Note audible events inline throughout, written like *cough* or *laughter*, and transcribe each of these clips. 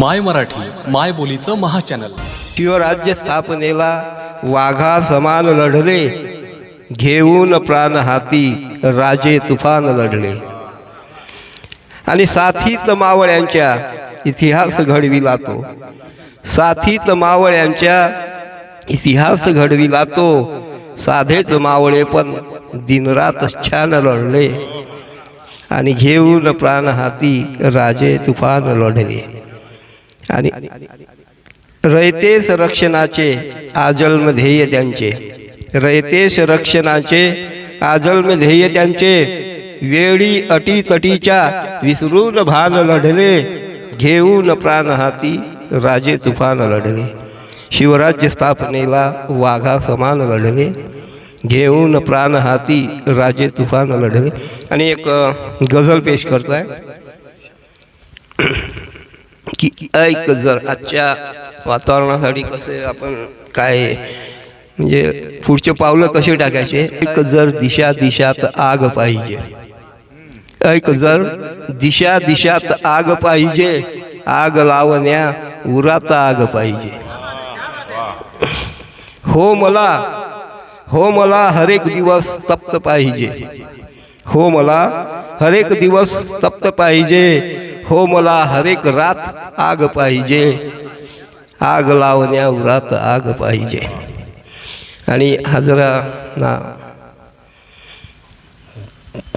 माय मराठी माय बोलीचं महाचॅनल. शिवराज्य स्थापनेला वाघा समान लढले घेऊन प्राण हाती राजे तुफान लढले. आणि साथीत मावळ्यांच्या इतिहास घडविला तो साथीत मावळ्यांच्या इतिहास घडविला तो साधेच मावळे पण दिनरात छान लढले. आणि घेऊन प्राण हाती राजे तुफान लढले. आणि रयतेस रक्षणाचे आजल्म ध्येय त्यांचे. रयतेस रक्षणाचे आजल्म ध्येय त्यांचे. वेळी अटी तटीच्या विसरून भान लढले. घेऊन प्राण हाती राजे तुफान लढले. शिवराज्य स्थापनेला वाघा समान लढले. घेऊन प्राण हाती राजे तुफान लढले. आणि एक गझल पेश करतो आहे की ऐक जर आजच्या वातावरणासाठी कसे आपण काय म्हणजे पुढचे पावलं कसे टाकायचे? ऐक जर दिशा दिशात आग पाहिजे. ऐक जर दिशा दिशात आग पाहिजे आग लावण्या उरात आग पाहिजे. हो मला हो मला हरेक दिवस तप्त पाहिजे. हो मला हरेक दिवस तप्त पाहिजे. हो मला हरेक रात आग पाहिजे. आग लावण्या रात आग पाहिजे. आणि हजरा ना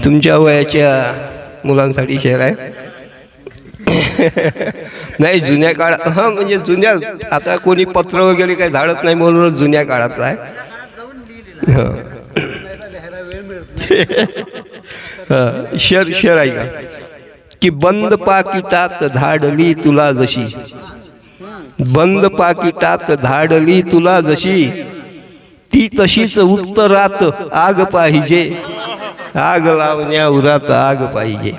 तुमच्या वयाच्या मुलांसाठी शेअर आहे. नाही जुन्या काळात हां म्हणजे जुन्या आता कोणी पत्र वगैरे काही धाडत नाही म्हणून जुन्या काळातला आहे. हां. *laughs* शेअर शेर शेर ऐका की बंद पाकिटात धाडली तुला जशी. बंद पाकिटात धाडली तुला जशी. ती तशीच उत्तरात आग पाहिजे. आग लावण्या उरात आग पाहिजे.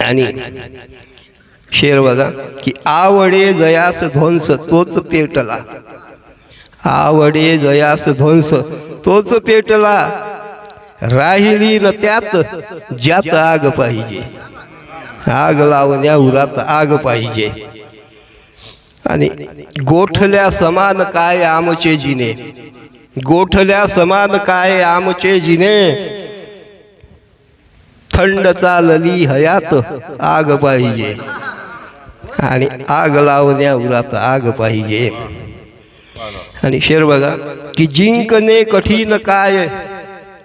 आणि शेर बघा की आवडे जयास ध्वंस तोच पेटला. आवडे जयास ध्वंस तोच पेटला. राहिली न त्यात ज्यात आग पाहिजे. आग लावण्या उरात आग पाहिजे. आणि गोठल्या समान काय आमचे जिने? गोठल्या समान काय आमचे जिने? थंड चालली हयात आग पाहिजे. आणि आग लावण्या उरात आग पाहिजे. आणि शेर बघा की जिंकणे कठीण काय?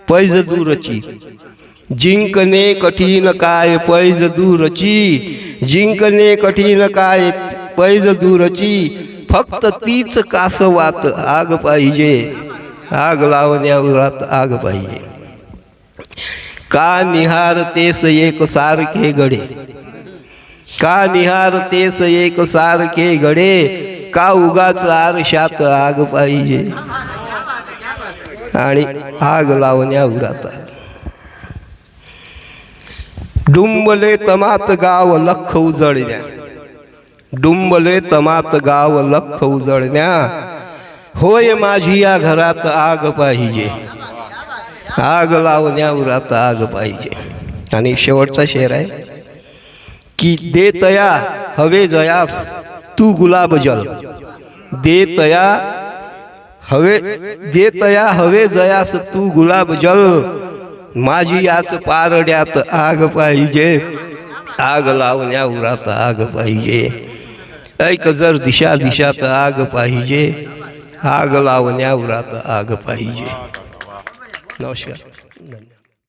पैज दूरची जिंकणे कठीण काय पैज दूरची? जिंकणे कठीण काय पैज दूरची? फक्त तीच कासवात आग पाहिजे. आग लावण्यावरात आग पाहिजे. का निहारतेस एक सारखे गडे? का निहारतेस एक सारखे गडे? का उगाच आरशात आग पाहिजे? आणि आग लावण्या उरात डुंबले तमात गाव लख उजळण्या. डुंबले तमात गाव लख उजळण्या. होय माझी या घरात आग पाहिजे. आग लावण्या उरात आग पाहिजे. आणि शेवटचा शेर आहे की दे तया हवे जयास तू गुलाब जल. दे तया हवे दे तया हवे जयास तू गुलाब जल. माझी याच पारड्यात आग पाहिजे. आग लावण्या उरात आग पाहिजे. ऐक जर दिशा दिशात आग पाहिजे. आग लावण्या उरात आग पाहिजे. नमस्कार. धन्यवाद.